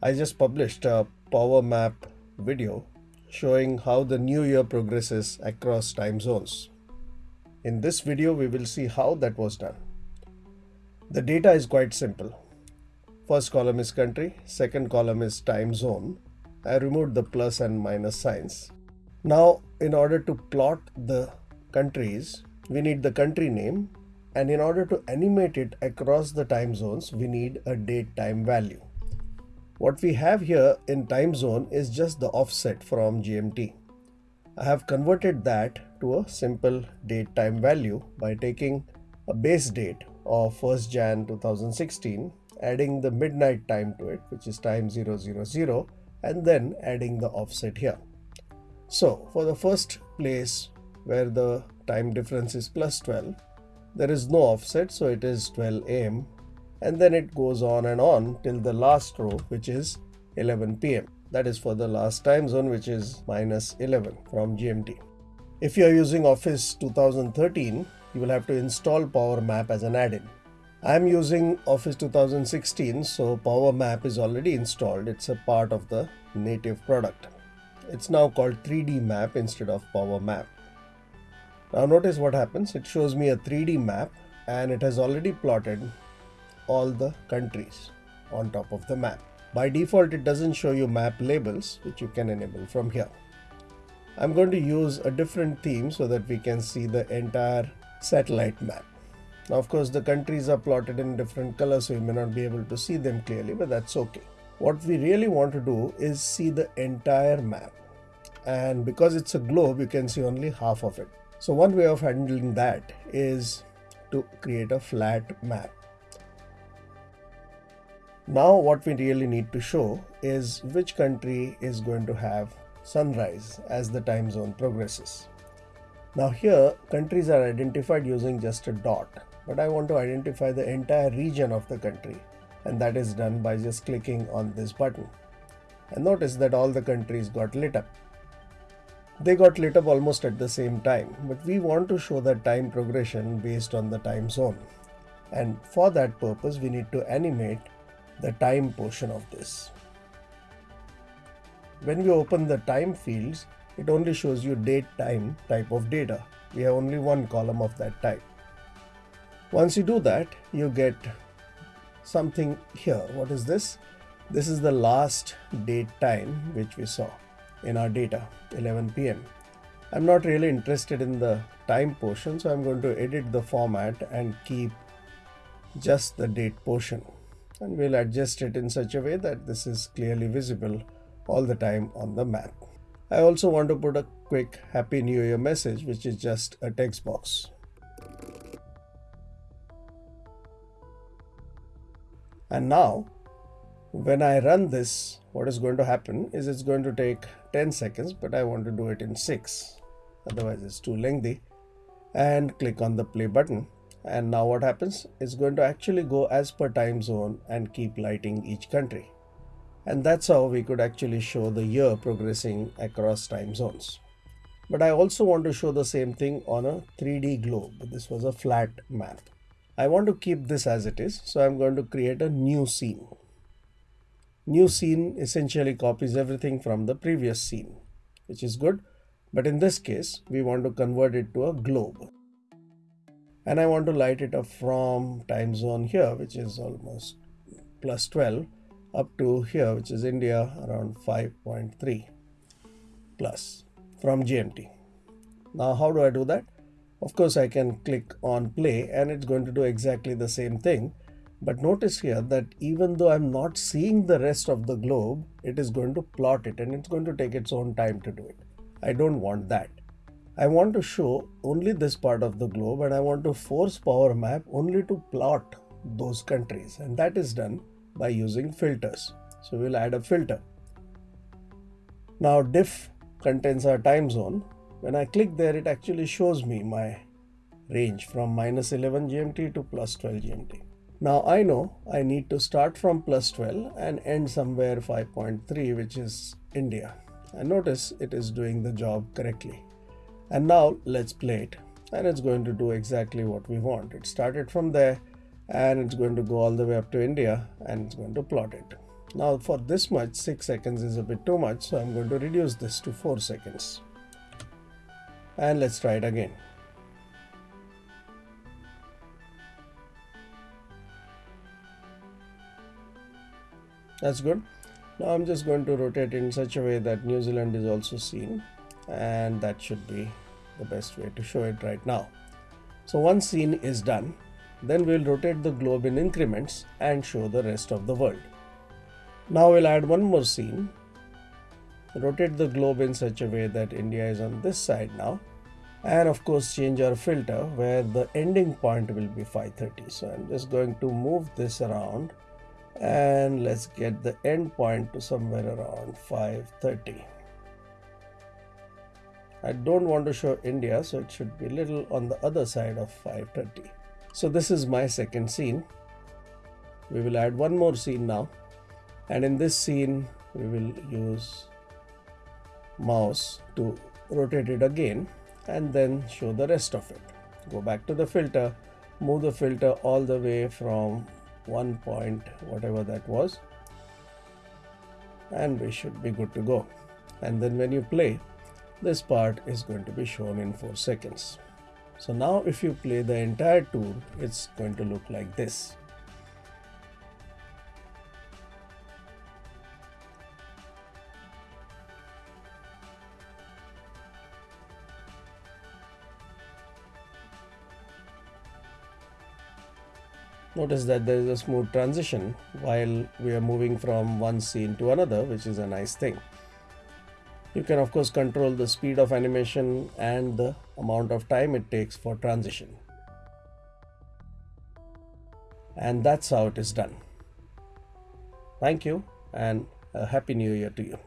I just published a power map video showing how the new year progresses across time zones. In this video, we will see how that was done. The data is quite simple. First column is country, second column is time zone. I removed the plus and minus signs. Now, in order to plot the countries, we need the country name and in order to animate it across the time zones, we need a date time value. What we have here in time zone is just the offset from GMT. I have converted that to a simple date time value by taking a base date of 1st Jan 2016, adding the midnight time to it, which is time 000, and then adding the offset here. So for the first place where the time difference is plus 12, there is no offset, so it is 12 am, and then it goes on and on till the last row, which is 11 pm. That is for the last time zone, which is minus 11 from GMT. If you are using Office 2013, you will have to install Power Map as an add-in. I am using Office 2016, so Power Map is already installed. It's a part of the native product. It's now called 3D Map instead of Power Map. Now notice what happens. It shows me a 3D map and it has already plotted all the countries on top of the map. By default, it doesn't show you map labels, which you can enable from here. I'm going to use a different theme so that we can see the entire satellite map. Now, of course, the countries are plotted in different colors, so you may not be able to see them clearly, but that's okay. What we really want to do is see the entire map. And because it's a globe, you can see only half of it. So one way of handling that is to create a flat map. Now what we really need to show is which country is going to have sunrise as the time zone progresses. Now here countries are identified using just a dot but I want to identify the entire region of the country and that is done by just clicking on this button. And notice that all the countries got lit up. They got lit up almost at the same time, but we want to show the time progression based on the time zone. And for that purpose, we need to animate the time portion of this. When we open the time fields, it only shows you date time type of data. We have only one column of that type. Once you do that, you get something here. What is this? This is the last date time which we saw in our data 11 pm i'm not really interested in the time portion so i'm going to edit the format and keep just the date portion and we'll adjust it in such a way that this is clearly visible all the time on the map i also want to put a quick happy new year message which is just a text box and now when I run this, what is going to happen is it's going to take 10 seconds, but I want to do it in 6. Otherwise, it's too lengthy. And click on the play button. And now what happens? It's going to actually go as per time zone and keep lighting each country. And that's how we could actually show the year progressing across time zones. But I also want to show the same thing on a 3D globe. This was a flat map. I want to keep this as it is. So I'm going to create a new scene. New scene essentially copies everything from the previous scene, which is good. But in this case, we want to convert it to a globe. And I want to light it up from time zone here, which is almost plus 12 up to here, which is India around 5.3 plus from GMT. Now, how do I do that? Of course, I can click on play and it's going to do exactly the same thing but notice here that even though I'm not seeing the rest of the globe, it is going to plot it and it's going to take its own time to do it. I don't want that. I want to show only this part of the globe and I want to force Power Map only to plot those countries and that is done by using filters. So we'll add a filter. Now diff contains our time zone. When I click there, it actually shows me my range from minus 11 GMT to plus 12 GMT. Now I know I need to start from plus 12 and end somewhere 5.3 which is India. And notice it is doing the job correctly. And now let's play it. And it's going to do exactly what we want. It started from there and it's going to go all the way up to India and it's going to plot it. Now for this much 6 seconds is a bit too much so I'm going to reduce this to 4 seconds. And let's try it again. That's good. Now I'm just going to rotate in such a way that New Zealand is also seen and that should be the best way to show it right now. So one scene is done. Then we'll rotate the globe in increments and show the rest of the world. Now we'll add one more scene. Rotate the globe in such a way that India is on this side now. And of course change our filter where the ending point will be 530. So I'm just going to move this around and let's get the end point to somewhere around 530. I don't want to show India so it should be a little on the other side of 530. So this is my second scene. We will add one more scene now and in this scene we will use mouse to rotate it again and then show the rest of it. Go back to the filter, move the filter all the way from one point whatever that was and we should be good to go and then when you play this part is going to be shown in 4 seconds so now if you play the entire tour it's going to look like this Notice that there is a smooth transition while we are moving from one scene to another, which is a nice thing. You can of course control the speed of animation and the amount of time it takes for transition. And that's how it is done. Thank you and a happy new year to you.